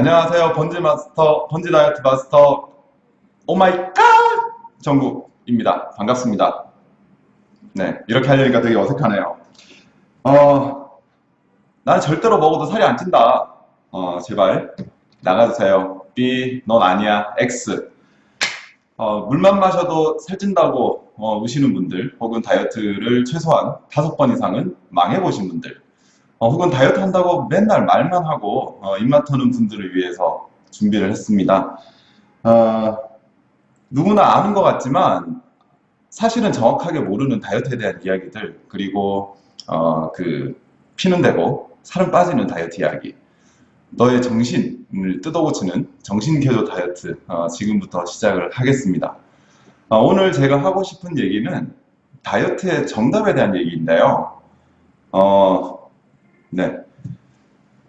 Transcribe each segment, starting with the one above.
안녕하세요. 번지 마스터, 번지 다이어트 마스터, oh my god! 정국입니다. 반갑습니다. 네, 이렇게 하려니까 되게 어색하네요. 어, 난 절대로 먹어도 살이 안 찐다. 어, 제발, 나가주세요. B, 넌 아니야. X. 어, 물만 마셔도 살찐다고 어, 우시는 분들, 혹은 다이어트를 최소한 다섯 번 이상은 망해보신 분들, 어, 혹은 다이어트 한다고 맨날 말만 하고 어, 입맛 터는 분들을 위해서 준비를 했습니다. 어, 누구나 아는 것 같지만 사실은 정확하게 모르는 다이어트에 대한 이야기들 그리고 어, 그 피는 되고 살은 빠지는 다이어트 이야기 너의 정신을 뜯어고치는 정신개조 다이어트 어, 지금부터 시작을 하겠습니다. 어, 오늘 제가 하고 싶은 얘기는 다이어트의 정답에 대한 얘기인데요. 어, 네.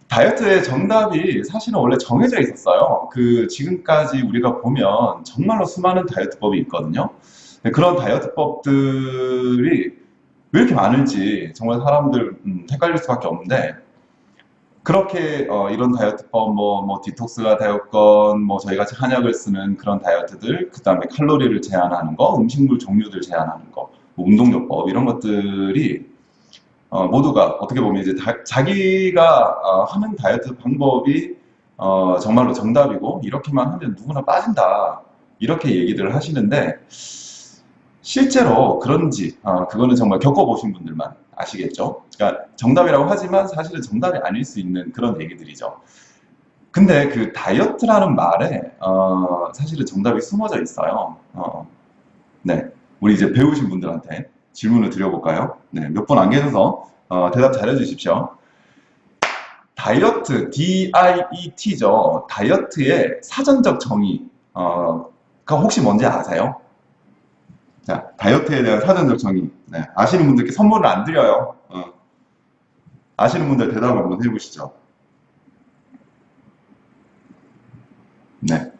다이어트의 정답이 사실은 원래 정해져 있었어요. 그 지금까지 우리가 보면 정말로 수많은 다이어트법이 있거든요. 네, 그런 다이어트법들이 왜 이렇게 많은지 정말 사람들 음, 헷갈릴 수밖에 없는데 그렇게 어, 이런 다이어트법 뭐, 뭐 디톡스가 되었건 뭐 저희 같이 한약을 쓰는 그런 다이어트들 그 다음에 칼로리를 제한하는 거 음식물 종류들 제한하는 거 뭐 운동요법 이런 것들이 어, 모두가 어떻게 보면 이제 다, 자기가 어, 하는 다이어트 방법이 어, 정말로 정답이고 이렇게만 하면 누구나 빠진다 이렇게 얘기들을 하시는데 실제로 그런지 어, 그거는 정말 겪어보신 분들만 아시겠죠? 그러니까 정답이라고 하지만 사실은 정답이 아닐 수 있는 그런 얘기들이죠. 근데 그 다이어트라는 말에 어, 사실은 정답이 숨어져 있어요. 어, 네, 우리 이제 배우신 분들한테 질문을 드려볼까요? 네, 몇 분 안 계셔서 어, 대답 잘해 주십시오. 다이어트, D-I-E-T죠. 다이어트의 사전적 정의, 어, 가 혹시 뭔지 아세요? 자, 다이어트에 대한 사전적 정의. 네, 아시는 분들께 선물을 안 드려요. 어. 아시는 분들 대답을 한번 해보시죠. 네.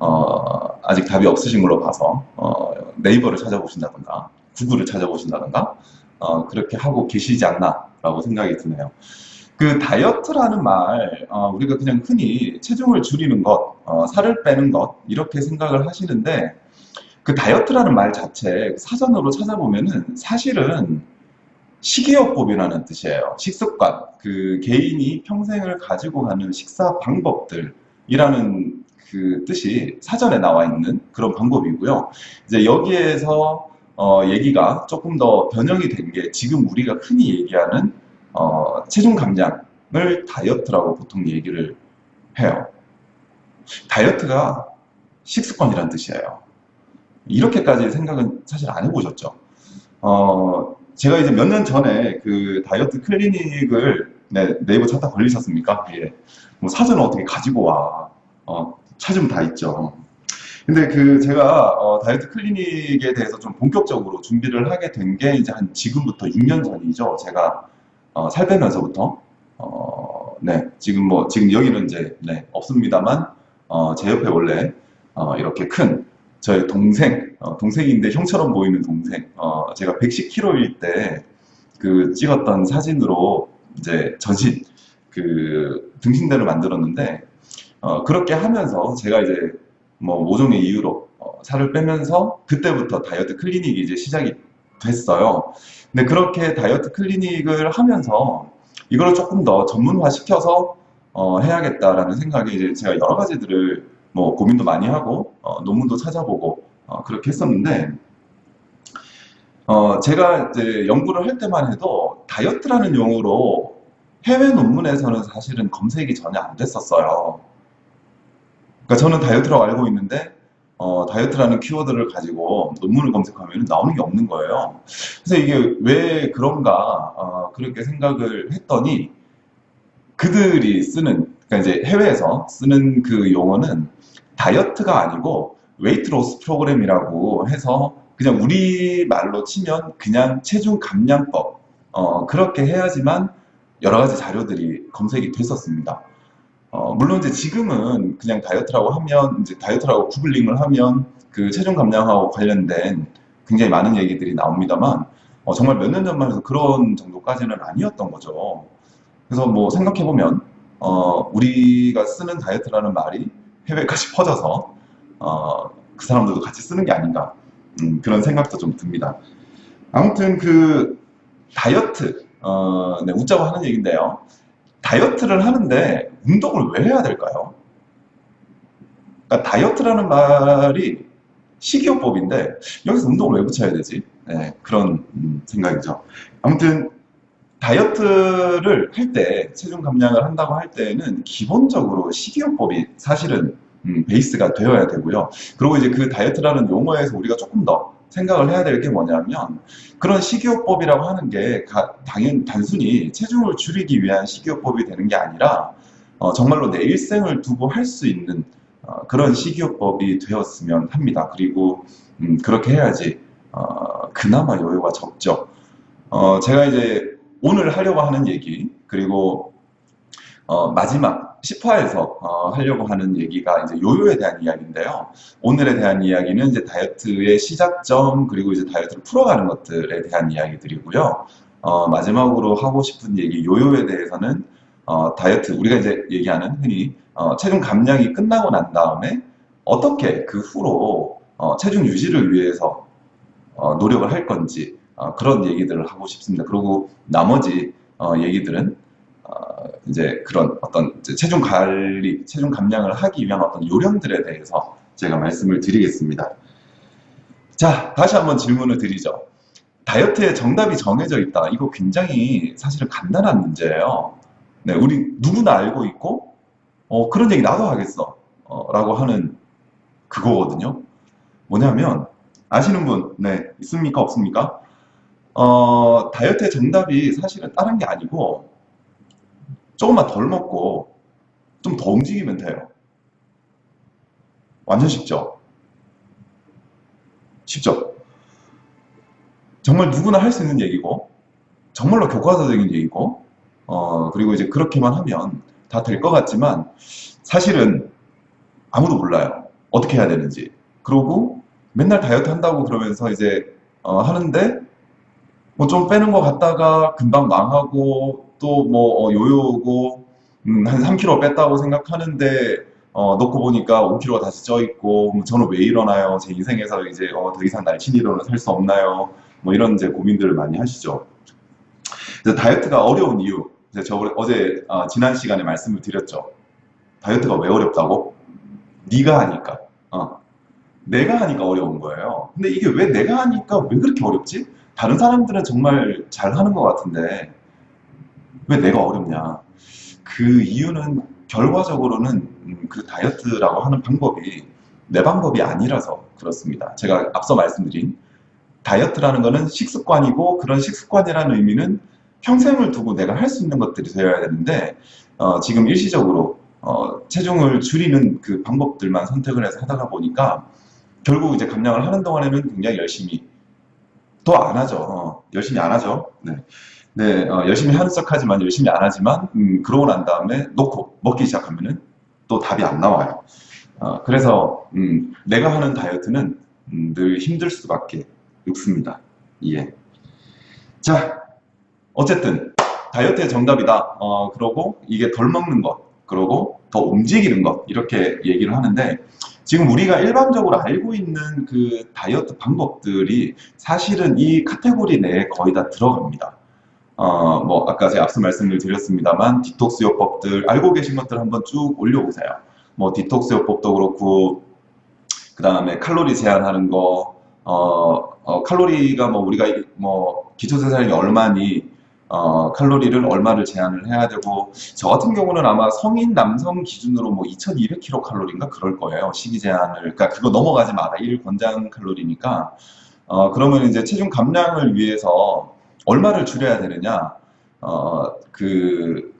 어, 아직 답이 없으신 걸로 봐서 어, 네이버를 찾아보신다던가 구글을 찾아보신다던가 어, 그렇게 하고 계시지 않나 라고 생각이 드네요. 그 다이어트라는 말 어, 우리가 그냥 흔히 체중을 줄이는 것, 어, 살을 빼는 것 이렇게 생각을 하시는데 그 다이어트라는 말 자체 사전으로 찾아보면은 사실은 식이요법이라는 뜻이에요. 식습관, 그 개인이 평생을 가지고 가는 식사 방법들이라는 그 뜻이 사전에 나와 있는 그런 방법이고요. 이제 여기에서 어, 얘기가 조금 더 변형이 된 게 지금 우리가 흔히 얘기하는 어, 체중 감량을 다이어트라고 보통 얘기를 해요. 다이어트가 식습관이란 뜻이에요. 이렇게까지 생각은 사실 안 해보셨죠? 어, 제가 이제 몇 년 전에 그 다이어트 클리닉을 네, 네이버 찾다 걸리셨습니까? 예. 뭐 사전을 어떻게 가지고 와. 어, 찾으면 다 있죠. 근데 그 제가 어, 다이어트 클리닉에 대해서 좀 본격적으로 준비를 하게 된 게 이제 한 지금부터 6년 전이죠. 제가 어, 살 빼면서부터. 어, 네. 지금 뭐 지금 여기는 이제 네, 없습니다만 어, 제 옆에 원래 어, 이렇게 큰 저의 동생 어, 동생인데 형처럼 보이는 동생 어, 제가 110kg일 때 그 찍었던 사진으로 이제 전신 그 등신대를 만들었는데 어, 그렇게 하면서 제가 이제 뭐 모종의 이유로 어, 살을 빼면서 그때부터 다이어트 클리닉이 이제 시작이 됐어요. 근데 그렇게 다이어트 클리닉을 하면서 이걸 조금 더 전문화 시켜서 어, 해야겠다라는 생각에 이제 제가 여러 가지들을 뭐 고민도 많이 하고 어, 논문도 찾아보고 어, 그렇게 했었는데 어, 제가 이제 연구를 할 때만 해도 다이어트라는 용어로 해외 논문에서는 사실은 검색이 전혀 안 됐었어요. 그러니까 저는 다이어트라고 알고 있는데 어, 다이어트라는 키워드를 가지고 논문을 검색하면 나오는 게 없는 거예요. 그래서 이게 왜 그런가 어, 그렇게 생각을 했더니 그들이 쓰는 그러니까 이제 해외에서 쓰는 그 용어는 다이어트가 아니고 weight loss program이라고 해서 그냥 우리 말로 치면 그냥 체중 감량법 어, 그렇게 해야지만 여러 가지 자료들이 검색이 됐었습니다. 어, 물론 이제 지금은 그냥 다이어트라고 하면 이제 다이어트라고 구글링을 하면 그 체중 감량하고 관련된 굉장히 많은 얘기들이 나옵니다만 어, 정말 몇 년 전만 해도 그런 정도까지는 아니었던 거죠. 그래서 뭐 생각해 보면 어, 우리가 쓰는 다이어트라는 말이 해외까지 퍼져서 어, 그 사람들도 같이 쓰는 게 아닌가 음, 그런 생각도 좀 듭니다. 아무튼 그 다이어트 어, 네, 웃자고 하는 얘기인데요. 다이어트를 하는데 운동을 왜 해야 될까요? 그러니까 다이어트라는 말이 식이요법인데 여기서 운동을 왜 붙여야 되지? 네, 그런 음, 생각이죠. 아무튼 다이어트를 할 때, 체중 감량을 한다고 할 때는 기본적으로 식이요법이 사실은 음, 베이스가 되어야 되고요. 그리고 이제 그 다이어트라는 용어에서 우리가 조금 더 생각을 해야 될 게 뭐냐면 그런 식이요법이라고 하는 게 가- 당연 단순히 체중을 줄이기 위한 식이요법이 되는 게 아니라 어, 정말로 내 일생을 두고 할 수 있는 어, 그런 식이요법이 되었으면 합니다. 그리고 음, 그렇게 해야지 어, 그나마 여유가 적죠. 어, 제가 이제 오늘 하려고 하는 얘기 그리고 어, 마지막 10화에서 하려고 하는 얘기가 이제 요요에 대한 이야기인데요. 오늘에 대한 이야기는 이제 다이어트의 시작점 그리고 이제 다이어트를 풀어가는 것들에 대한 이야기들이고요. 어, 마지막으로 하고 싶은 얘기 요요에 대해서는 어, 다이어트 우리가 이제 얘기하는 흔히 어, 체중 감량이 끝나고 난 다음에 어떻게 그 후로 어, 체중 유지를 위해서 어, 노력을 할 건지 어, 그런 얘기들을 하고 싶습니다. 그리고 나머지 어, 얘기들은 어, 이제 그런 어떤 이제 체중 관리, 체중 감량을 하기 위한 어떤 요령들에 대해서 제가 말씀을 드리겠습니다. 자, 다시 한번 질문을 드리죠. 다이어트의 정답이 정해져 있다. 이거 굉장히 사실은 간단한 문제예요. 네, 우리 누구나 알고 있고, 어, 그런 얘기 나도 하겠어. 어, 라고 하는 그거거든요. 뭐냐면, 아시는 분, 네, 있습니까? 없습니까? 어, 다이어트의 정답이 사실은 다른 게 아니고, 조금만 덜 먹고, 좀 더 움직이면 돼요. 완전 쉽죠? 쉽죠? 정말 누구나 할 수 있는 얘기고, 정말로 교과서적인 얘기고, 어, 그리고 이제 그렇게만 하면 다 될 것 같지만, 사실은 아무도 몰라요. 어떻게 해야 되는지. 그러고 맨날 다이어트 한다고 그러면서 이제, 어, 하는데, 뭐 좀 빼는 것 같다가 금방 망하고, 또 뭐, 어, 요요고, 음, 한 3kg 뺐다고 생각하는데, 어, 놓고 보니까 5kg가 다시 쪄 있고, 뭐 저는 왜 이러나요? 제 인생에서 이제, 어, 더 이상 날씬이로는 살 수 없나요? 뭐 이런 이제 고민들을 많이 하시죠. 그래서 다이어트가 어려운 이유, 저 어제 어, 지난 시간에 말씀을 드렸죠. 다이어트가 왜 어렵다고? 네가 하니까. 어. 내가 하니까 어려운 거예요. 근데 이게 왜 내가 하니까 왜 그렇게 어렵지? 다른 사람들은 정말 잘 하는 것 같은데 왜 내가 어렵냐? 그 이유는 결과적으로는 음, 그 다이어트라고 하는 방법이 내 방법이 아니라서 그렇습니다. 제가 앞서 말씀드린 다이어트라는 거는 식습관이고 그런 식습관이라는 의미는 평생을 두고 내가 할 수 있는 것들이 되어야 되는데 어, 지금 일시적으로 어, 체중을 줄이는 그 방법들만 선택을 해서 하다가 보니까 결국 이제 감량을 하는 동안에는 굉장히 열심히 또 안 하죠. 어, 열심히 안 하죠. 네. 네, 어, 열심히 하는 척 하지만 열심히 안 하지만 음, 그러고 난 다음에 놓고 먹기 시작하면은 또 답이 안 나와요. 어, 그래서 음, 내가 하는 다이어트는 음, 늘 힘들 수밖에 없습니다. 예. 자, 어쨌든 다이어트의 정답이다. 어, 그러고 이게 덜 먹는 것, 그러고 더 움직이는 것 이렇게 얘기를 하는데 지금 우리가 일반적으로 알고 있는 그 다이어트 방법들이 사실은 이 카테고리 내에 거의 다 들어갑니다. 어, 뭐 아까 제가 앞서 말씀을 드렸습니다만 디톡스 요법들 알고 계신 것들 한번 쭉 올려보세요. 뭐 디톡스 요법도 그렇고 그 다음에 칼로리 제한하는 거, 어, 어, 칼로리가 뭐 우리가 이- 뭐 기초생산량이 얼마니 어, 칼로리를 얼마를 제한을 해야 되고 저 같은 경우는 아마 성인 남성 기준으로 뭐 2200kcal 칼로리인가 그럴 거예요. 식이 제한을 그러니까 그거 넘어가지 마라. 1 권장 칼로리니까 어, 그러면 이제 체중 감량을 위해서 얼마를 줄여야 되느냐? 어, 그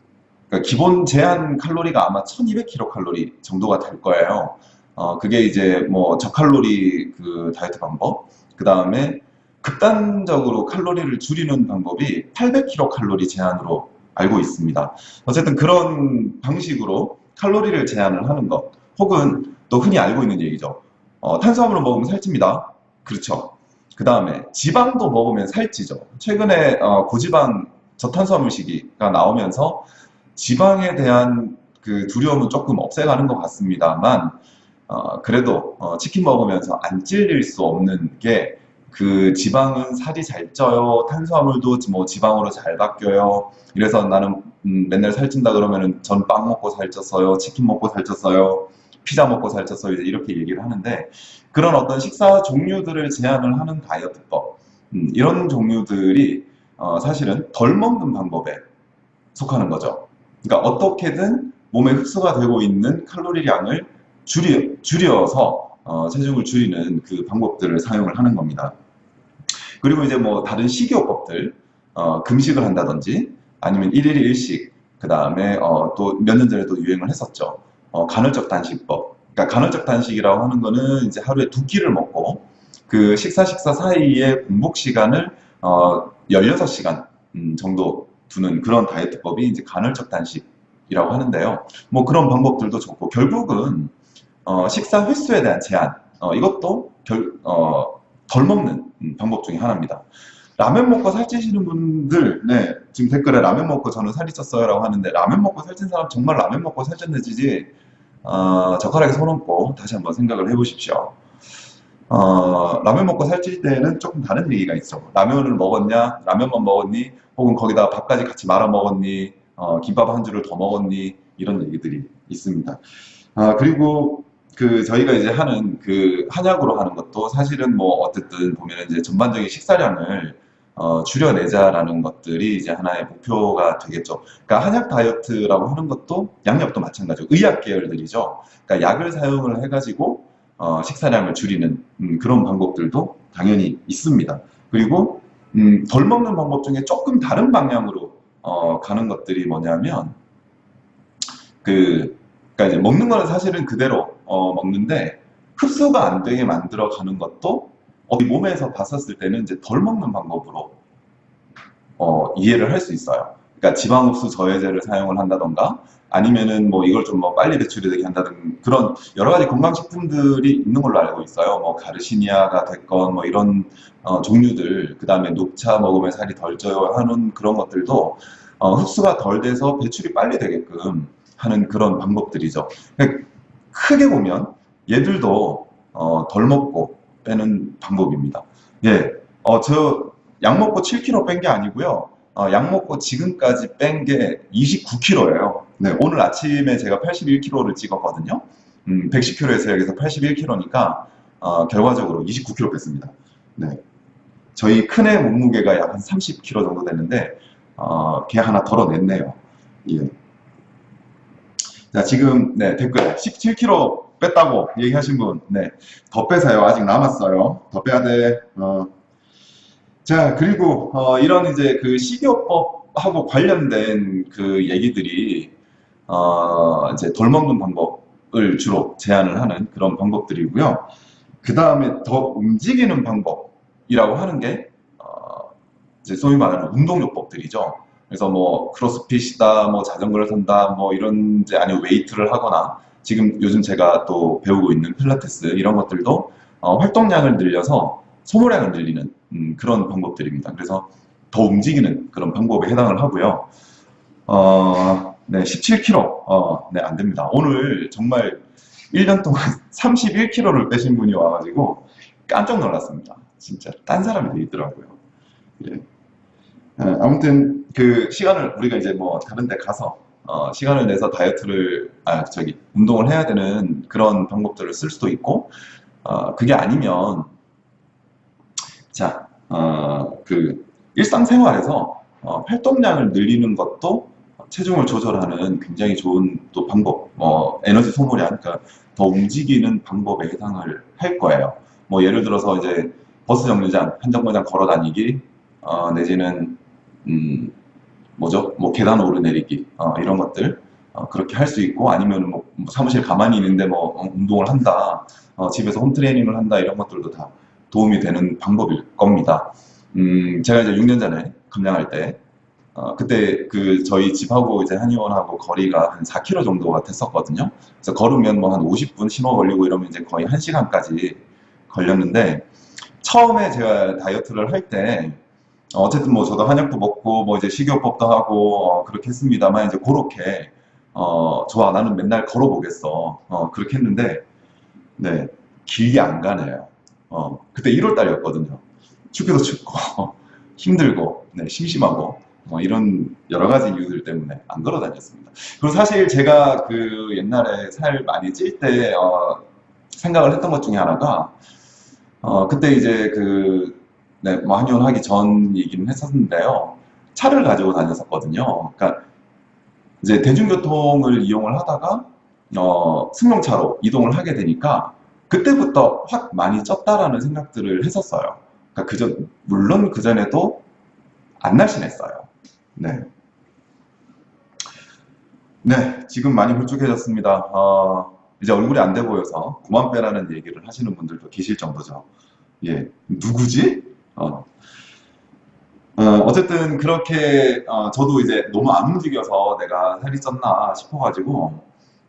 그러니까 기본 제한 칼로리가 아마 1200kcal 정도가 될 거예요. 어, 그게 이제 뭐 저칼로리 그 다이어트 방법, 그 다음에 극단적으로 칼로리를 줄이는 방법이 800kcal 제한으로 알고 있습니다. 어쨌든 그런 방식으로 칼로리를 제한을 하는 것, 혹은 또 흔히 알고 있는 얘기죠. 어, 탄수화물을 먹으면 살찝니다. 그렇죠. 그 다음에 지방도 먹으면 살찌죠. 최근에 어, 고지방 저탄수화물 시기가 나오면서 지방에 대한 그 두려움은 조금 없애가는 것 같습니다만 어, 그래도 어, 치킨 먹으면서 안 찔릴 수 없는 게 그 지방은 살이 잘 쪄요. 탄수화물도 뭐 지방으로 잘 바뀌어요. 이래서 나는 음, 맨날 살찐다 그러면은 전 빵 먹고 살쪘어요. 치킨 먹고 살쪘어요. 피자 먹고 살쪘어요. 이제 이렇게 얘기를 하는데 그런 어떤 식사 종류들을 제한을 하는 다이어트법 음, 이런 종류들이 어, 사실은 덜 먹는 방법에 속하는 거죠. 그러니까 어떻게든 몸에 흡수가 되고 있는 칼로리량을 줄이, 줄여서 어, 체중을 줄이는 그 방법들을 사용을 하는 겁니다. 그리고 이제 뭐 다른 식이요법들, 어, 금식을 한다든지 아니면 1일 1식, 그 다음에 어, 또 몇 년 전에 도 유행을 했었죠. 어, 간헐적 단식법. 그러니까 간헐적 단식이라고 하는 거는 이제 하루에 두 끼를 먹고 그 식사 식사 사이에 공복 시간을 어, 16시간 음, 정도 두는 그런 다이어트법이 이제 간헐적 단식이라고 하는데요. 뭐 그런 방법들도 좋고 결국은 어, 식사 횟수에 대한 제한 어, 이것도 결, 어, 덜 먹는 음, 방법 중에 하나입니다. 라면 먹고 살찌시는 분들, 네, 지금 댓글에 라면 먹고 저는 살이 쪘어요 라고 하는데, 라면 먹고 살찐 사람 정말 라면 먹고 살쪘는지, 어, 젓가락에 손 얹고 다시 한번 생각을 해보십시오. 어, 라면 먹고 살찔 때는 조금 다른 얘기가 있어. 라면을 먹었냐? 라면만 먹었니? 혹은 거기다 밥까지 같이 말아 먹었니? 어, 김밥 한 줄을 더 먹었니? 이런 얘기들이 있습니다. 아, 그리고 그 저희가 이제 하는 그 한약으로 하는 것도 사실은 뭐 어쨌든 보면 이제 전반적인 식사량을 어, 줄여내자라는 것들이 이제 하나의 목표가 되겠죠. 그러니까 한약 다이어트라고 하는 것도 양력도 마찬가지고 의학 계열들이죠. 그러니까 약을 사용을 해가지고 어, 식사량을 줄이는 음, 그런 방법들도 당연히 있습니다. 그리고 음, 덜 먹는 방법 중에 조금 다른 방향으로 어, 가는 것들이 뭐냐면 그 그러니까 이제 먹는 거는 사실은 그대로 어, 먹는데 흡수가 안 되게 만들어 가는 것도 우리 몸에서 봤었을 때는 이제 덜 먹는 방법으로 어, 이해를 할 수 있어요. 그러니까 지방 흡수 저해제를 사용을 한다던가 아니면은 뭐 이걸 좀 뭐 빨리 배출이 되게 한다든 그런 여러 가지 건강식품들이 있는 걸로 알고 있어요. 뭐 가르시니아가 됐건 뭐 이런 어, 종류들 그 다음에 녹차 먹으면 살이 덜 쪄요 하는 그런 것들도 어, 흡수가 덜 돼서 배출이 빨리 되게끔 하는 그런 방법들이죠. 그러니까 크게 보면 얘들도 어, 덜 먹고 빼는 방법입니다. 예, 어, 저 약 먹고 7kg 뺀 게 아니고요. 어, 약 먹고 지금까지 뺀 게 29kg예요. 네, 오늘 아침에 제가 81kg를 찍었거든요. 음, 110kg에서 여기서 81kg니까 어, 결과적으로 29kg 뺐습니다. 네, 저희 큰애 몸무게가 약 한 30kg 정도 되는데 어, 걔 하나 덜어냈네요. 예. 자, 지금 네, 댓글 17kg 뺐다고 얘기하신 분, 네, 더 빼세요. 아직 남았어요. 더 빼야 돼. 어. 자, 그리고 어, 이런 이제 그 식이요법하고 관련된 그 얘기들이 어, 이제 덜 먹는 방법을 주로 제안을 하는 그런 방법들이고요. 그 다음에 더 움직이는 방법이라고 하는 게 어, 이제 소위 말하는 운동요법들이죠. 그래서 뭐 크로스핏이다, 뭐 자전거를 탄다, 뭐 이런 이제 아니면 웨이트를 하거나 지금 요즘 제가 또 배우고 있는 필라테스 이런 것들도 어, 활동량을 늘려서 소모량을 늘리는 음, 그런 방법들입니다. 그래서 더 움직이는 그런 방법에 해당을 하고요. 어, 네, 17kg. 어, 네, 안 됩니다. 오늘 정말 1년 동안 31kg를 빼신 분이 와가지고 깜짝 놀랐습니다. 진짜 딴 사람이 돼 있더라고요. 예. 어, 아무튼 그 시간을 우리가 이제 뭐 다른 데 가서 어, 시간을 내서 다이어트를 아 저기 운동을 해야 되는 그런 방법들을 쓸 수도 있고 어, 그게 아니면 자그 일상생활에서 어, 활동량을 늘리는 것도 체중을 조절하는 굉장히 좋은 또 방법, 뭐 에너지 소모량, 그러니까 더 움직이는 방법에 해당을 할 거예요. 뭐 예를 들어서 이제 버스 정류장 한 정거장 걸어 다니기, 어, 내지는 음, 뭐죠? 뭐 계단 오르내리기 어, 이런 것들 어, 그렇게 할 수 있고 아니면 뭐, 뭐 사무실 가만히 있는데 뭐 어, 운동을 한다, 어, 집에서 홈 트레이닝을 한다 이런 것들도 다 도움이 되는 방법일 겁니다. 음, 제가 이제 6년 전에 감량할 때 어, 그때 그 저희 집하고 이제 한의원하고 거리가 한 4km 정도가 됐었거든요. 그래서 걸으면 뭐 한 50분 신호 걸리고 이러면 이제 거의 1시간까지 걸렸는데 처음에 제가 다이어트를 할때 어쨌든 뭐 저도 한약도 먹고 뭐 이제 식이요법도 하고 어, 그렇게 했습니다만 이제 그렇게 어, 좋아 나는 맨날 걸어보겠어 어, 그렇게 했는데 네 길게 안 가네요. 어, 그때 1월 달이었거든요. 춥기도 춥고 힘들고 네, 심심하고 뭐 이런 여러 가지 이유들 때문에 안 걸어 다녔습니다. 그리고 사실 제가 그 옛날에 살 많이 찔때 어, 생각을 했던 것 중에 하나가 어, 그때 이제 그 네, 뭐 한의원 하기 전 얘기는 했었는데요. 차를 가지고 다녔었거든요. 그러니까 이제 대중교통을 이용을 하다가 어, 승용차로 이동을 하게 되니까 그때부터 확 많이 쪘다라는 생각들을 했었어요. 그러니까 그전 물론 그 전에도 안 날씬했어요. 네. 네, 지금 많이 홀쭉해졌습니다. 어, 이제 얼굴이 안 돼 보여서 그만 빼라는 얘기를 하시는 분들도 계실 정도죠. 예, 누구지? 어. 어, 쨌든 그렇게 어, 저도 이제 너무 안 움직여서 내가 살이 쪘나 싶어가지고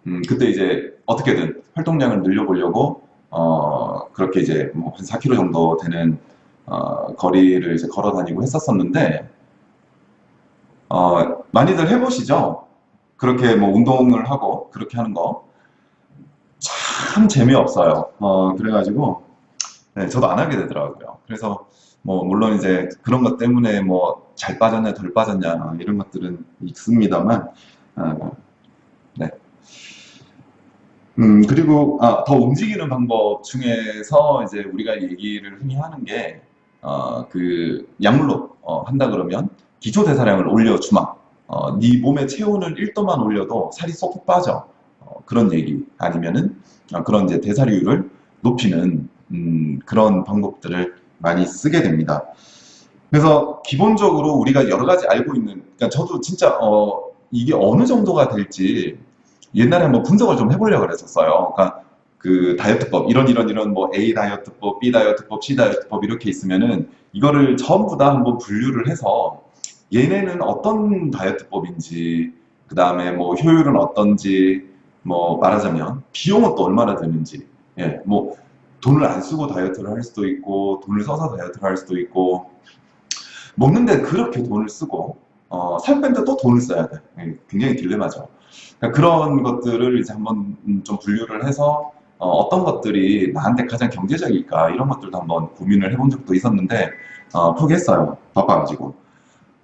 음, 그때 이제 어떻게든 활동량을 늘려보려고 어, 그렇게 이제 뭐 한 4km 정도 되는 어, 거리를 이제 걸어 다니고 했었었는데 어, 많이들 해보시죠? 그렇게 뭐 운동을 하고 그렇게 하는 거 참 재미없어요. 어, 그래가지고 네, 저도 안 하게 되더라고요. 그래서 뭐 물론 이제 그런 것 때문에 뭐 잘 빠졌냐 덜 빠졌냐 이런 것들은 있습니다만 어, 네. 음 그리고 아, 더 움직이는 방법 중에서 이제 우리가 얘기를 흔히 하는 게 어, 그 약물로 어, 한다 그러면 기초 대사량을 올려주마 어, 네 몸의 체온을 1도만 올려도 살이 쏙 빠져 어, 그런 얘기 아니면은 어, 그런 이제 대사율을 높이는 음, 그런 방법들을 많이 쓰게 됩니다. 그래서 기본적으로 우리가 여러 가지 알고 있는, 그러니까 저도 진짜 어, 이게 어느 정도가 될지 옛날에 한번 분석을 좀 해보려고 그랬었어요. 그러니까 그 다이어트법 이런 이런 이런 뭐 A 다이어트법, B 다이어트법, C 다이어트법 이렇게 있으면은 이거를 전부 다 한번 분류를 해서 얘네는 어떤 다이어트법인지 그 다음에 뭐 효율은 어떤지 뭐 말하자면 비용은 또 얼마나 드는지 예, 뭐 돈을 안 쓰고 다이어트를 할 수도 있고 돈을 써서 다이어트를 할 수도 있고 먹는데 그렇게 돈을 쓰고 어, 살 빼는데 또 돈을 써야 돼. 예, 굉장히 딜레마죠. 그러니까 그런 것들을 이제 한번 좀 분류를 해서 어, 떤 것들이 나한테 가장 경제적일까 이런 것들도 한번 고민을 해본 적도 있었는데 어, 포기했어요. 바빠가지고.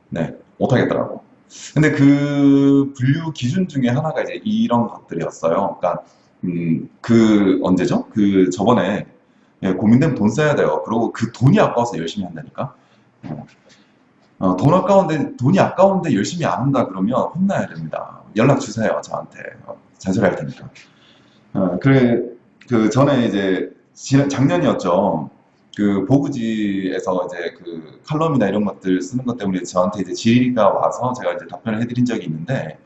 네 못하겠더라고. 근데 그 분류 기준 중에 하나가 이제 이런 것들이었어요. 그러니까 음, 그 언제죠? 그 저번에 예, 고민되면 돈 써야 돼요. 그리고 그 돈이 아까워서 열심히 한다니까. 어, 돈 아까운데 돈이 아까운데 열심히 안 한다 그러면 혼나야 됩니다. 연락 주세요 저한테 어, 잔소리 할 테니까. 어, 그래 그 전에 이제 지난 작년이었죠. 그 보구지에서 이제 그 칼럼이나 이런 것들 쓰는 것 때문에 저한테 이제 질의가 와서 제가 이제 답변을 해드린 적이 있는데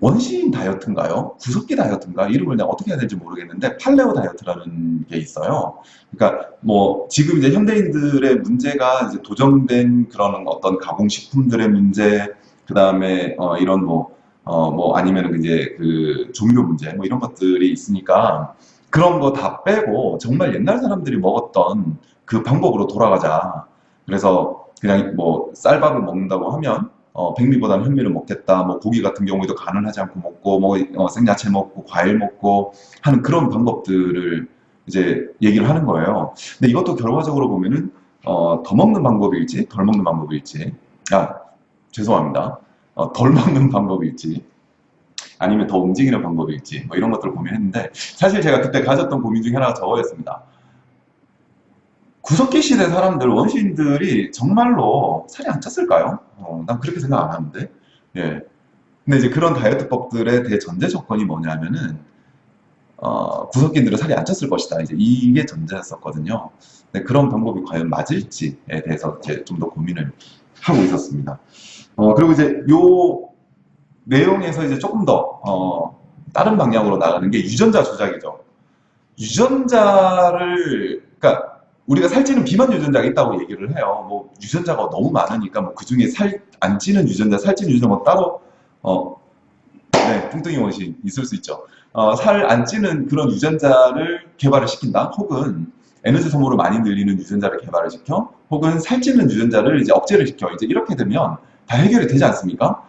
원시인 다이어트인가요? 구석기 다이어트인가? 이름을 내가 어떻게 해야 될지 모르겠는데 팔레오 다이어트라는 게 있어요. 그러니까 뭐 지금 이제 현대인들의 문제가 이제 도정된 그런 어떤 가공식품들의 문제, 그 다음에 어 이런 뭐, 어 뭐 아니면 이제 그 조미료 문제 뭐 이런 것들이 있으니까 그런 거 다 빼고 정말 옛날 사람들이 먹었던 그 방법으로 돌아가자. 그래서 그냥 뭐 쌀밥을 먹는다고 하면 어, 백미보다는 현미를 먹겠다. 뭐 고기 같은 경우에도 간을 하지 않고 먹고 뭐 어, 생야채 먹고 과일 먹고 하는 그런 방법들을 이제 얘기를 하는 거예요. 근데 이것도 결과적으로 보면은 어, 더 먹는 방법일지 덜 먹는 방법일지 아 죄송합니다. 어, 덜 먹는 방법일지 아니면 더 움직이는 방법일지 뭐 이런 것들을 고민했는데 사실 제가 그때 가졌던 고민 중에 하나가 저거였습니다. 구석기 시대 사람들, 원시인들이 정말로 살이 안 쪘을까요? 어, 난 그렇게 생각 안 하는데. 예. 근데 이제 그런 다이어트법들의 대전제 조건이 뭐냐면은, 어, 구석기들은 살이 안 쪘을 것이다. 이제 이게 전제였었거든요. 근데 그런 방법이 과연 맞을지에 대해서 이제 좀 더 고민을 하고 있었습니다. 어, 그리고 이제 요 내용에서 이제 조금 더, 어, 다른 방향으로 나가는 게 유전자 조작이죠. 유전자를, 그러니까 우리가 살찌는 비만 유전자가 있다고 얘기를 해요. 뭐 유전자가 너무 많으니까 뭐 그중에 살 안 찌는 유전자, 살찌는 유전자 뭐 따로 어 네, 뚱뚱이 원신 있을 수 있죠. 어, 살 안 찌는 그런 유전자를 개발을 시킨다. 혹은 에너지 소모를 많이 늘리는 유전자를 개발을 시켜 혹은 살찌는 유전자를 이제 억제를 시켜. 이제 이렇게 되면 다 해결이 되지 않습니까?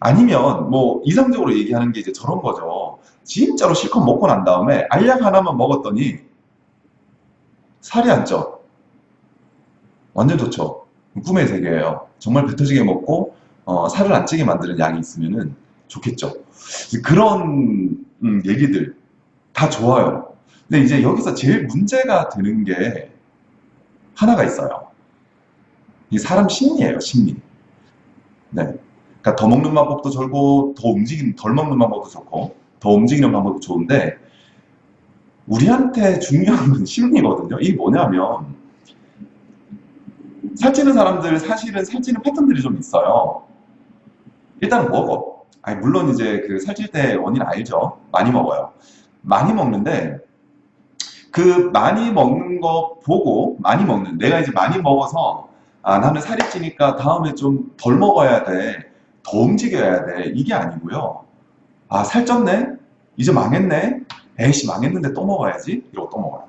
아니면 뭐 이상적으로 얘기하는 게 이제 저런 거죠. 진짜로 실컷 먹고 난 다음에 알약 하나만 먹었더니 살이 안 쪄. 완전 좋죠. 꿈의 세계예요. 정말 배 터지게 먹고 어, 살을 안 찌게 만드는 약이 있으면은 좋겠죠. 그런 음, 얘기들 다 좋아요. 근데 이제 여기서 제일 문제가 되는 게 하나가 있어요. 이 사람 심리예요, 심리. 네. 그러니까 더 먹는 방법도 좋고, 더 움직이는, 덜 먹는 방법도 좋고, 더 움직이는 방법도 좋은데, 우리한테 중요한 건 심리거든요. 이게 뭐냐면, 살찌는 사람들 사실은 살찌는 패턴들이 좀 있어요. 일단 먹어. 아니, 물론 이제 그 살찔 때 원인 알죠? 많이 먹어요. 많이 먹는데, 그 많이 먹는 거 보고, 많이 먹는, 내가 이제 많이 먹어서, 아, 나는 살이 찌니까 다음에 좀 덜 먹어야 돼. 더 움직여야 돼. 이게 아니고요. 아, 살쪘네? 이제 망했네? 에이씨, 망했는데 또 먹어야지? 이러고 또 먹어요.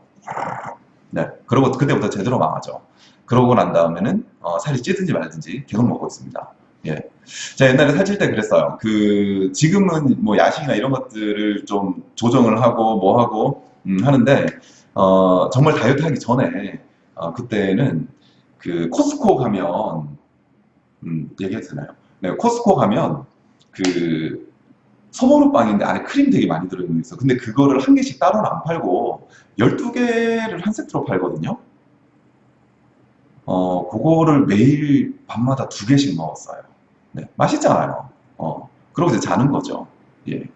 네. 그러고 그때부터 제대로 망하죠. 그러고 난 다음에는 어, 살이 찌든지 말든지 계속 먹고 있습니다. 예. 제가 옛날에 살찔 때 그랬어요. 그, 지금은 뭐 야식이나 이런 것들을 좀 조정을 하고 뭐 하고, 음, 하는데, 어, 정말 다이어트 하기 전에, 어, 그때는 그 코스코 가면, 음, 얘기해도 되나요? 네, 코스코 가면 그 소보루 빵인데 안에 크림 되게 많이 들어있는 게 있어. 근데 그거를 한 개씩 따로는 안 팔고 12개를 한 세트로 팔거든요. 어, 그거를 매일 밤마다 두 개씩 먹었어요. 네, 맛있잖아요. 어, 그러고 이제 자는 거죠. 예.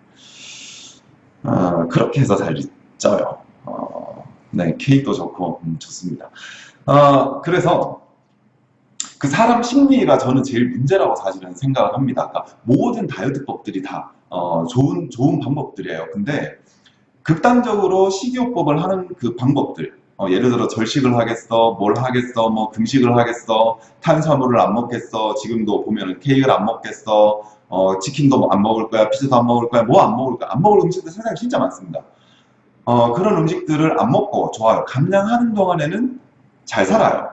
어, 그렇게 해서 잘 쪄요. 어, 네, 케이크도 좋고, 음, 좋습니다. 어, 그래서 그 사람 심리가 저는 제일 문제라고 사실은 생각을 합니다. 그러니까 모든 다이어트법들이 다 어, 좋은 좋은 방법들이에요. 근데 극단적으로 식이요법을 하는 그 방법들, 어, 예를 들어 절식을 하겠어, 뭘 하겠어, 뭐 금식을 하겠어, 탄수화물을 안 먹겠어, 지금도 보면은 케이크를 안 먹겠어, 어, 치킨도 안 먹을 거야, 피자도 안 먹을 거야, 뭐 안 먹을 거야, 안 먹을 음식들 세상에 진짜 많습니다. 어, 그런 음식들을 안 먹고 좋아요. 감량하는 동안에는 잘 살아요.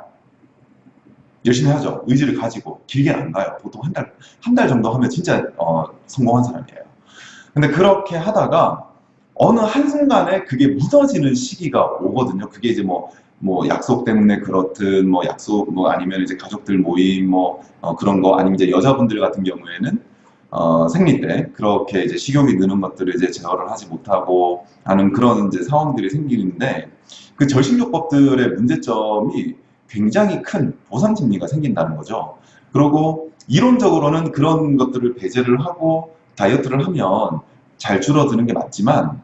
열심히 하죠. 의지를 가지고 길게는 안 가요. 보통 한 달, 한 달 정도 하면 진짜 어, 성공한 사람이에요. 근데 그렇게 하다가 어느 한순간에 그게 무너지는 시기가 오거든요. 그게 이제 뭐, 뭐 약속 때문에 그렇든 뭐 약속 뭐 아니면 이제 가족들 모임 뭐 어, 그런 거 아니면 이제 여자분들 같은 경우에는 어, 생리 때 그렇게 이제 식욕이 느는 것들을 이제 제어를 하지 못하고 하는 그런 이제 상황들이 생기는데 그 절식요법들의 문제점이 굉장히 큰 보상 심리가 생긴다는 거죠. 그리고 이론적으로는 그런 것들을 배제를 하고 다이어트를 하면 잘 줄어드는 게 맞지만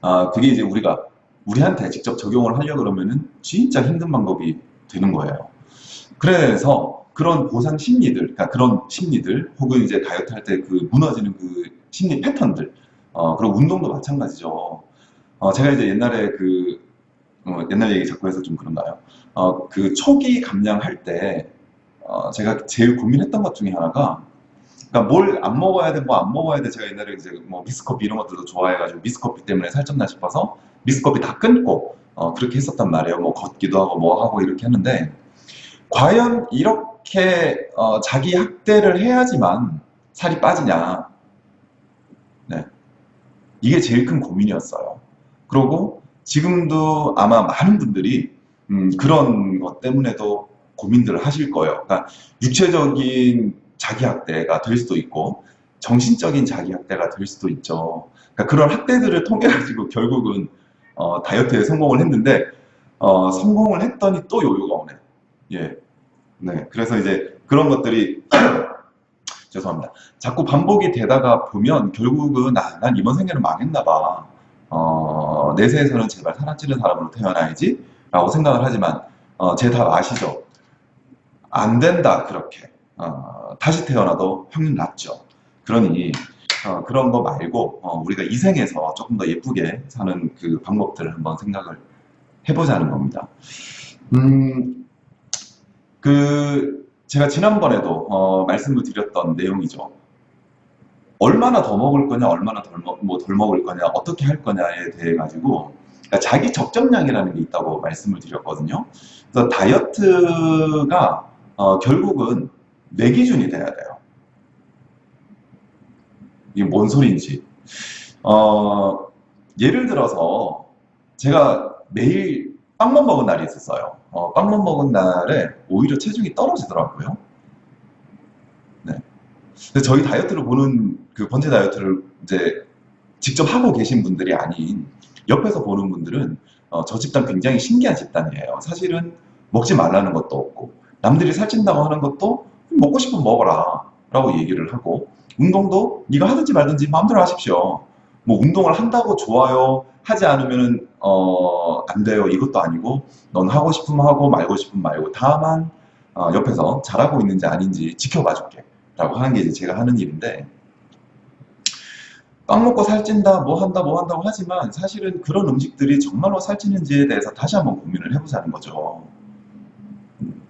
아, 그게 이제 우리가 우리한테 직접 적용을 하려 그러면은 진짜 힘든 방법이 되는 거예요. 그래서 그런 보상 심리들, 그러니까 그런 심리들, 혹은 이제 다이어트 할 때 그 무너지는 그 심리 패턴들, 어, 그리고 운동도 마찬가지죠. 어, 제가 이제 옛날에 그, 어, 옛날 얘기 자꾸 해서 좀 그런가요? 어, 그 초기 감량할 때, 어, 제가 제일 고민했던 것 중에 하나가, 그러니까 뭘 안 먹어야 돼, 뭐 안 먹어야 돼. 제가 옛날에 이제 뭐 미스커피 이런 것들도 좋아해가지고 미스커피 때문에 살쪘나 싶어서 미스커피 다 끊고, 어, 그렇게 했었단 말이에요. 뭐 걷기도 하고 뭐 하고 이렇게 했는데, 과연 이렇게 어, 자기 학대를 해야지만 살이 빠지냐? 네. 이게 제일 큰 고민이었어요. 그리고 지금도 아마 많은 분들이 음, 그런 것 때문에도 고민들을 하실 거예요. 그러니까 육체적인 자기 학대가 될 수도 있고 정신적인 자기 학대가 될 수도 있죠. 그러니까 그런 학대들을 통해 가지고 결국은 어, 다이어트에 성공을 했는데 어, 성공을 했더니 또 요요가 오네. 예. 네. 그래서 이제 그런 것들이 죄송합니다. 자꾸 반복이 되다가 보면 결국은 아, 난 이번 생에는 망했나 봐. 어, 내세에서는 제발 살아찌는 사람으로 태어나야지 라고 생각을 하지만 어, 제 답 아시죠? 안 된다 그렇게 어, 다시 태어나도 확률 낮죠. 그러니 어, 그런 거 말고 어, 우리가 이 생에서 조금 더 예쁘게 사는 그 방법들을 한번 생각을 해보자는 겁니다. 음, 그 제가 지난번에도 어, 말씀을 드렸던 내용이죠. 얼마나 더 먹을 거냐, 얼마나 덜, 먹, 뭐덜 먹을 거냐, 어떻게 할 거냐에 대해 가지고 그러니까 자기 적정량이라는 게 있다고 말씀을 드렸거든요. 그래서 다이어트가 어, 결국은 내 기준이 돼야 돼요. 이게 뭔 소리인지. 어, 예를 들어서 제가 매일 빵만 먹은 날이 있었어요. 어, 빵만 먹은 날에 오히려 체중이 떨어지더라고요. 네. 근데 저희 다이어트를 보는 그 번제 다이어트를 이제 직접 하고 계신 분들이 아닌 옆에서 보는 분들은 어, 저 집단 굉장히 신기한 집단이에요. 사실은 먹지 말라는 것도 없고 남들이 살찐다고 하는 것도 먹고 싶으면 먹어라 라고 얘기를 하고 운동도 네가 하든지 말든지 마음대로 하십시오. 뭐 운동을 한다고 좋아요 하지 않으면은 어, 안 돼요 이것도 아니고 넌 하고 싶으면 하고 말고 싶으면 말고 다만 어, 옆에서 잘하고 있는지 아닌지 지켜봐 줄게 라고 하는 게 이제 제가 하는 일인데 빵 먹고 살찐다 뭐 한다 뭐 한다고 하지만 사실은 그런 음식들이 정말로 살찌는지에 대해서 다시 한번 고민을 해보자는 거죠 음.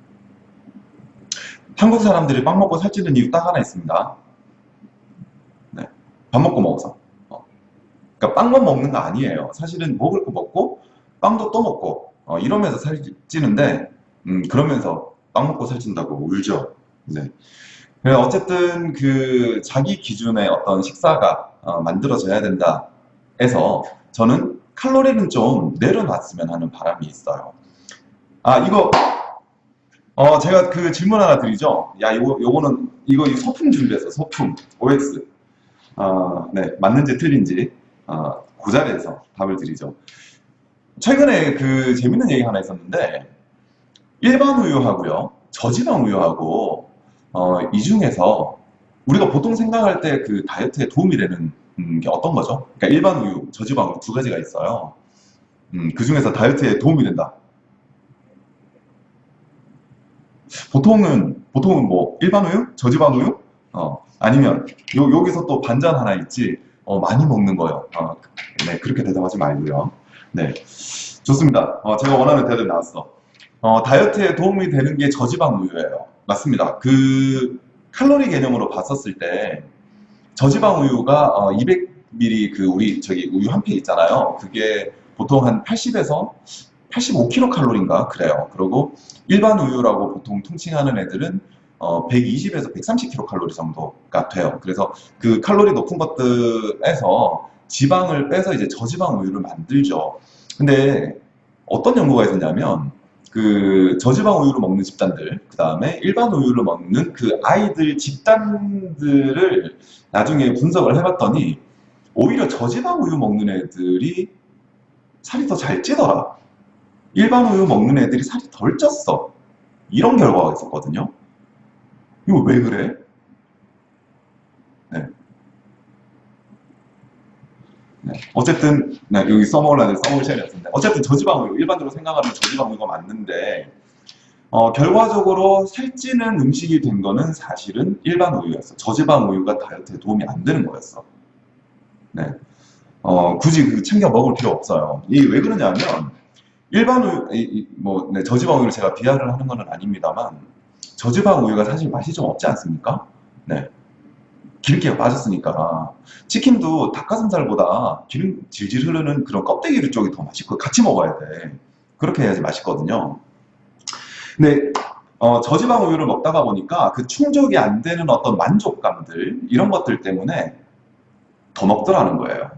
한국 사람들이 빵 먹고 살찌는 이유 딱 하나 있습니다 네. 밥 먹고 먹어서 어. 그러니까 빵만 먹는 거 아니에요 사실은 먹을 거 먹고 빵도 또 먹고 어, 이러면서 살찌는데 음, 그러면서 빵 먹고 살찐다고 울죠 네. 어쨌든 그 자기 기준의 어떤 식사가 어, 만들어져야 된다 해서 저는 칼로리는 좀 내려놨으면 하는 바람이 있어요. 아 이거 어 제가 그 질문 하나 드리죠. 야 이거 요거는 이거 이 소품 준비해서 소품 OX 어 네 맞는지 틀린지 어, 그 자리에서 답을 드리죠. 최근에 그 재밌는 얘기 하나 있었는데 일반 우유하고요 저지방 우유하고 어, 이 중에서 우리가 보통 생각할 때 그 다이어트에 도움이 되는 음, 게 어떤 거죠? 그러니까 일반 우유, 저지방 우유 두 가지가 있어요. 음, 그 중에서 다이어트에 도움이 된다. 보통은 보통은 뭐 일반 우유, 저지방 우유, 어, 아니면 요 여기서 또 반전 하나 있지. 어, 많이 먹는 거요. 어, 네 그렇게 대답하지 말고요. 네 좋습니다. 어, 제가 원하는 대답 나왔어. 어, 다이어트에 도움이 되는 게 저지방 우유예요. 맞습니다. 그 칼로리 개념으로 봤었을 때 저지방 우유가 어, 200ml 그 우리 저기 우유 한 팩 있잖아요. 그게 보통 한 80에서 85kcal인가 그래요. 그리고 일반 우유라고 보통 통칭하는 애들은 어, 120에서 130kcal 정도가 돼요. 그래서 그 칼로리 높은 것들에서 지방을 빼서 이제 저지방 우유를 만들죠. 근데 어떤 연구가 있었냐면 그 저지방 우유를 먹는 집단들 그 다음에 일반 우유를 먹는 그 아이들 집단들을 나중에 분석을 해봤더니 오히려 저지방 우유 먹는 애들이 살이 더 잘 찌더라 일반 우유 먹는 애들이 살이 덜 쪘어 이런 결과가 있었거든요 이거 왜 그래? 네. 네. 어쨌든 네, 여기 써먹으려는 없습니다. 어쨌든 저지방 우유 일반적으로 생각하는 저지방 우유가 맞는데 어, 결과적으로 살찌는 음식이 된 거는 사실은 일반 우유였어. 저지방 우유가 다이어트에 도움이 안 되는 거였어. 네. 어, 굳이 그 챙겨 먹을 필요 없어요. 이게 왜 그러냐면 일반 우유, 뭐 네, 저지방 우유를 제가 비하를 하는 건 아닙니다만 저지방 우유가 사실 맛이 좀 없지 않습니까? 네. 기름기가 빠졌으니까 치킨도 닭가슴살보다 기름 질질 흐르는 그런 껍데기 쪽이 더 맛있고 같이 먹어야 돼 그렇게 해야지 맛있거든요 근데 어, 저지방 우유를 먹다가 보니까 그 충족이 안 되는 어떤 만족감들 이런 것들 때문에 더 먹더라는 거예요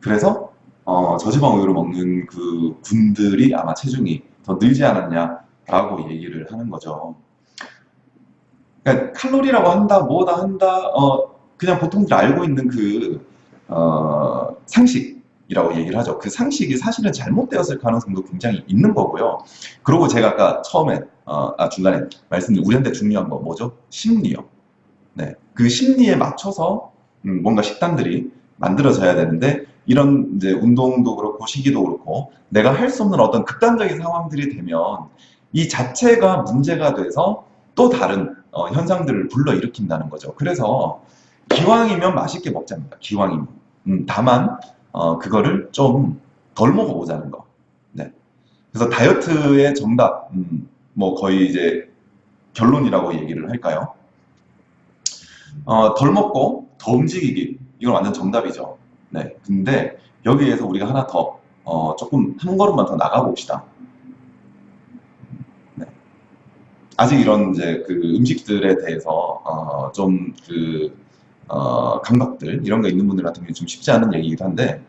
그래서 어, 저지방 우유를 먹는 그 분들이 아마 체중이 더 늘지 않았냐 라고 얘기를 하는 거죠 그러니까 칼로리라고 한다, 뭐다 한다, 어, 그냥 보통들 알고 있는 그, 어, 상식이라고 얘기를 하죠. 그 상식이 사실은 잘못되었을 가능성도 굉장히 있는 거고요. 그리고 제가 아까 처음에, 어, 아, 중간에 말씀드린 우리한테 중요한 거 뭐죠? 심리요. 네. 그 심리에 맞춰서, 음, 뭔가 식단들이 만들어져야 되는데, 이런 이제 운동도 그렇고 시기도 그렇고 내가 할 수 없는 어떤 극단적인 상황들이 되면 이 자체가 문제가 돼서 또 다른 어, 현상들을 불러일으킨다는 거죠. 그래서 기왕이면 맛있게 먹자입니다. 기왕이면. 음, 다만 어, 그거를 좀 덜 먹어보자는 거. 네. 그래서 다이어트의 정답, 음, 뭐 거의 이제 결론이라고 얘기를 할까요? 어, 덜 먹고 더 움직이기. 이건 완전 정답이죠. 네. 근데 여기에서 우리가 하나 더 어, 조금 한 걸음만 더 나가 봅시다. 네. 아직 이런 이제 그 음식들에 대해서 어, 좀그 어, 감각들 이런 거 있는 분들 같은 경우는 좀 쉽지 않은 얘기이기도 한데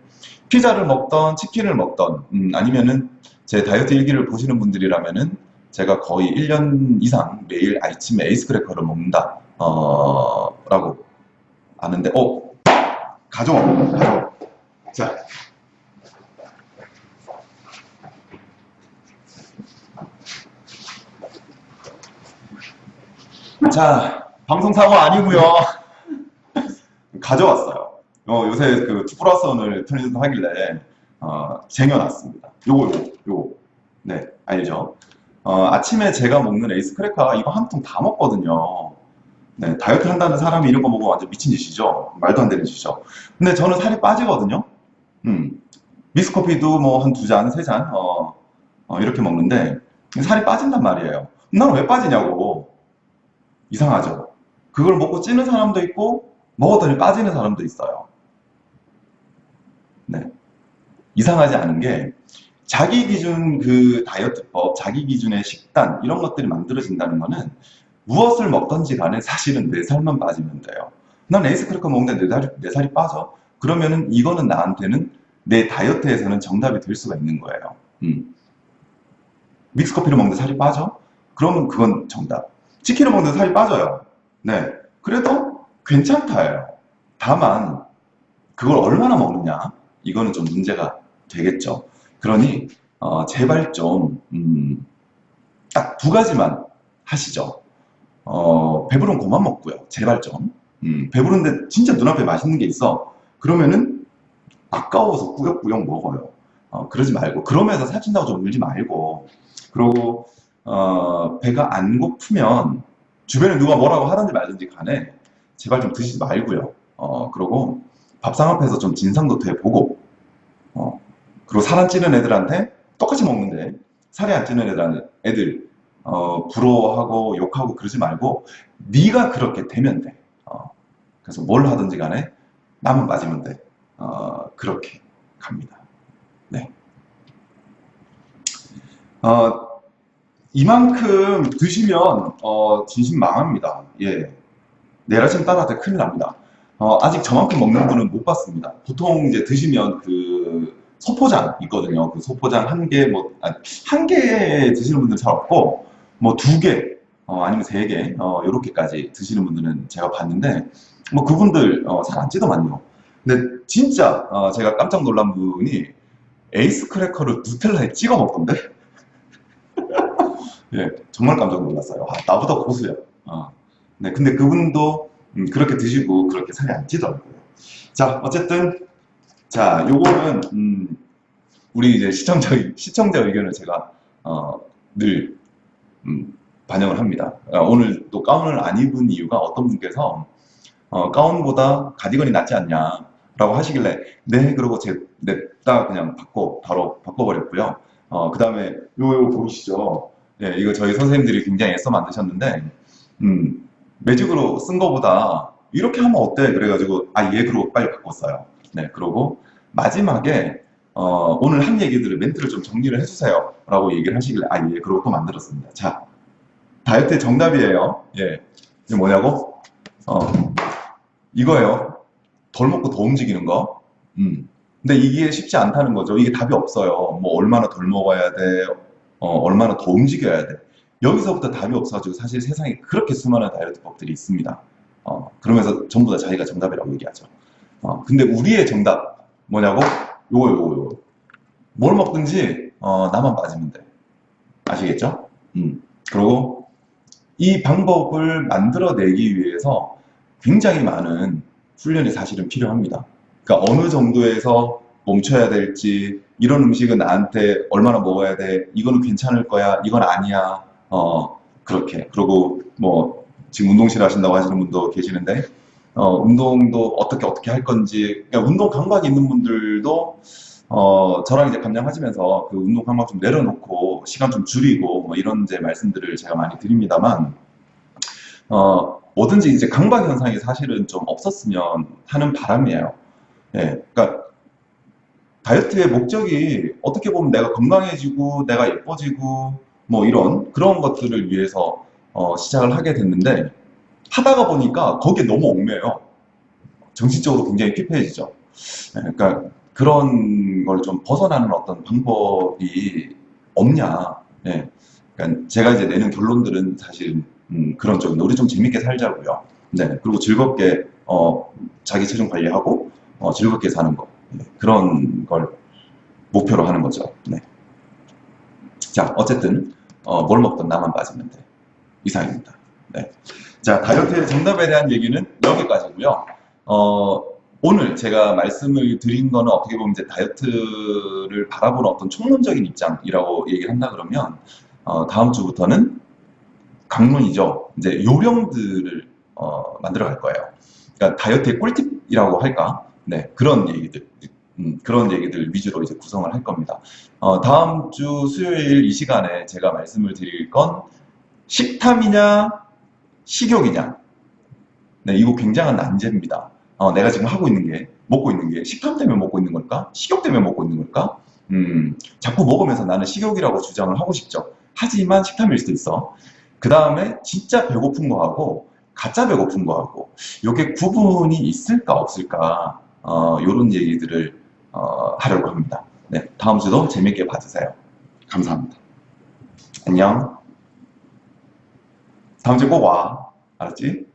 피자를 먹던 치킨을 먹던 음, 아니면은 제 다이어트 일기를 보시는 분들이라면은 제가 거의 1년 이상 매일 아침에 에이스 크래커를 먹는다 어, 라고 아는데 어 가져와 가져와 자 자, 방송사고 아니고요 가져왔어요. 어, 요새 그 2 플러스 1을 편의점 하길래 어, 쟁여놨습니다. 요거 요거 요거 네 알죠? 어, 아침에 제가 먹는 에이스 크래커 이거 한 통 다 먹거든요. 네 다이어트 한다는 사람이 이런 거 먹으면 완전 미친 짓이죠. 말도 안 되는 짓이죠. 근데 저는 살이 빠지거든요. 음 미스커피도 뭐 한 두 잔, 세 잔, 어, 어, 이렇게 먹는데 살이 빠진단 말이에요. 나는 왜 빠지냐고. 이상하죠. 그걸 먹고 찌는 사람도 있고 먹었더니 빠지는 사람도 있어요. 네. 이상하지 않은 게 자기 기준 그 다이어트법, 자기 기준의 식단 이런 것들이 만들어진다는 거는 무엇을 먹던지 간에 사실은 내 살만 빠지면 돼요. 난 에이스 크래커 먹는데 내 살이, 내 살이 빠져? 그러면은 이거는 나한테는 내 다이어트에서는 정답이 될 수가 있는 거예요. 음. 믹스커피를 먹는데 살이 빠져? 그러면 그건 정답. 치킨을 먹는데 살이 빠져요. 네. 그래도 괜찮다예요. 다만 그걸 얼마나 먹느냐 이거는 좀 문제가 되겠죠. 그러니 어, 제발 좀 음, 딱 두 가지만 하시죠. 어, 배부른 고만 먹고요. 제발 좀. 음, 배부른데 진짜 눈앞에 맛있는 게 있어. 그러면은 아까워서 꾸역꾸역 먹어요. 어, 그러지 말고 그러면서 살찐다고 좀 울지 말고 그리고 어, 배가 안 고프면 주변에 누가 뭐라고 하든지 말든지 간에 제발 좀 드시지 말고요. 어, 그리고 밥상 앞에서 좀 진상도 돼보고 어, 그리고 살 안 찌는 애들한테 똑같이 먹는데 살이 안 찌는 애들, 애들 어, 부러워하고 욕하고 그러지 말고 네가 그렇게 되면 돼. 어, 그래서 뭘 하든지 간에 남은 빠지면 돼. 어, 그렇게 갑니다. 네. 어, 이만큼 드시면 어, 진심 망합니다. 예. 내일 아침 딸한테 큰일 납니다. 어, 아직 저만큼 먹는 분은 못 봤습니다. 보통 이제 드시면 그 소포장 있거든요. 그 소포장 한 개, 뭐, 아, 한개 드시는 분들 잘 없고, 뭐 두 개, 어, 아니면 세 개, 어, 요렇게까지 드시는 분들은 제가 봤는데, 뭐 그분들, 어, 살안 찌더만요. 근데 진짜, 어, 제가 깜짝 놀란 분이 에이스 크래커를 누텔라에 찍어 먹던데? 예, 정말 깜짝 놀랐어요. 아, 나보다 고수야. 어. 네, 근데 그분도 음, 그렇게 드시고 그렇게 살이 안 찌더라고요. 자, 어쨌든 자, 요거는 음, 우리 이제 시청자 시청자 의견을 제가 어, 늘 음, 반영을 합니다. 어, 오늘 또 가운을 안 입은 이유가 어떤 분께서 어, 가운보다 가디건이 낫지 않냐 라고 하시길래 네 그러고 제 냈다 그냥 바꿔 바로 바꿔버렸고요. 어, 그 다음에 요요 보이시죠? 네, 이거 저희 선생님들이 굉장히 애써 만드셨는데 음, 매직으로 쓴 거보다 이렇게 하면 어때? 그래가지고 아예 그러고 빨리 바꿨어요. 네 그러고 마지막에 어, 오늘 한 얘기들을 멘트를 좀 정리를 해주세요 라고 얘기를 하시길래 아 예 그러고 또 만들었습니다. 자 다이어트의 정답이에요. 예 이게 뭐냐고? 어 이거예요. 덜 먹고 더 움직이는 거. 음. 근데 이게 쉽지 않다는 거죠. 이게 답이 없어요. 뭐 얼마나 덜 먹어야 돼, 어, 얼마나 더 움직여야 돼. 여기서부터 답이 없어가지고 사실 세상에 그렇게 수많은 다이어트법들이 있습니다. 어, 그러면서 전부 다 자기가 정답이라고 얘기하죠. 어, 근데 우리의 정답 뭐냐고? 요거 요거 요거. 뭘 먹든지 어, 나만 빠지면 돼. 아시겠죠? 음. 그리고 이 방법을 만들어내기 위해서 굉장히 많은 훈련이 사실은 필요합니다. 그러니까 어느 정도에서 멈춰야 될지 이런 음식은 나한테 얼마나 먹어야 돼 이거는 괜찮을 거야 이건 아니야 어 그렇게 그리고 뭐 지금 운동실 하신다고 하시는 분도 계시는데 어 운동도 어떻게 어떻게 할 건지 그러니까 운동 감각이 있는 분들도 어 저랑 이제 감량하시면서 그 운동 감각 좀 내려놓고 시간 좀 줄이고 뭐 이런 이제 말씀들을 제가 많이 드립니다만 어 뭐든지 이제 강박 현상이 사실은 좀 없었으면 하는 바람이에요. 예, 그러니까 다이어트의 목적이 어떻게 보면 내가 건강해지고 내가 예뻐지고 뭐 이런 그런 것들을 위해서 어, 시작을 하게 됐는데 하다가 보니까 거기에 너무 얽매요. 정신적으로 굉장히 피폐해지죠. 예, 그러니까 그런 걸 좀 벗어나는 어떤 방법이 없냐. 예. 그러니까 제가 이제 내는 결론들은 사실 음, 그런 쪽인데 우리 좀 재밌게 살자고요. 네. 그리고 즐겁게 어, 자기 체중 관리하고 어, 즐겁게 사는 거. 네, 그런 걸 목표로 하는 거죠. 네. 자, 어쨌든 어, 뭘 먹든 나만 빠지면 돼. 이상입니다. 네. 자, 다이어트의 정답에 대한 얘기는 여기까지고요. 어, 오늘 제가 말씀을 드린 거는 어떻게 보면 이제 다이어트를 바라보는 어떤 총론적인 입장이라고 얘기를 한다 그러면 어, 다음 주부터는 강론이죠. 이제 요령들을 어, 만들어 갈 거예요. 그러니까 다이어트의 꿀팁이라고 할까? 네, 그런 얘기들, 음, 그런 얘기들 위주로 이제 구성을 할 겁니다. 어, 다음 주 수요일 이 시간에 제가 말씀을 드릴 건 식탐이냐, 식욕이냐. 네, 이거 굉장한 난제입니다. 어, 내가 지금 하고 있는 게, 먹고 있는 게 식탐 때문에 먹고 있는 걸까? 식욕 때문에 먹고 있는 걸까? 음, 자꾸 먹으면서 나는 식욕이라고 주장을 하고 싶죠. 하지만 식탐일 수도 있어. 그 다음에 진짜 배고픈 거하고 가짜 배고픈 거하고 이게 구분이 있을까 없을까 어, 이런 얘기들을 어, 하려고 합니다. 네, 다음 주도 재밌게 봐주세요. 감사합니다. 안녕. 주에 꼭 와. 알았지?